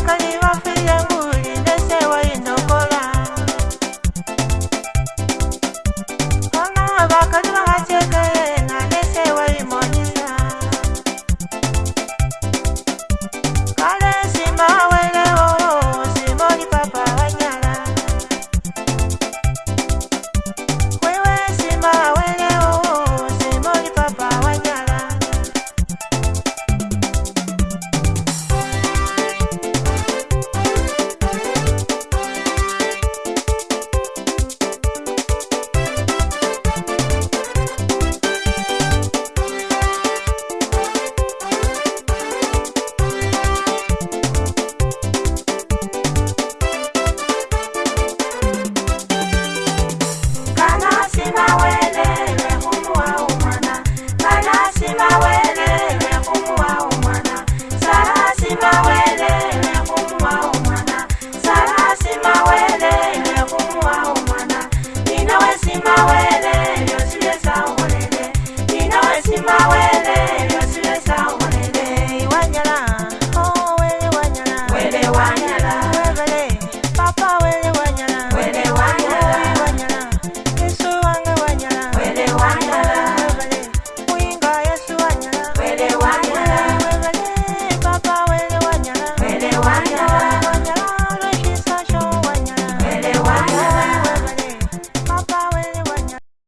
как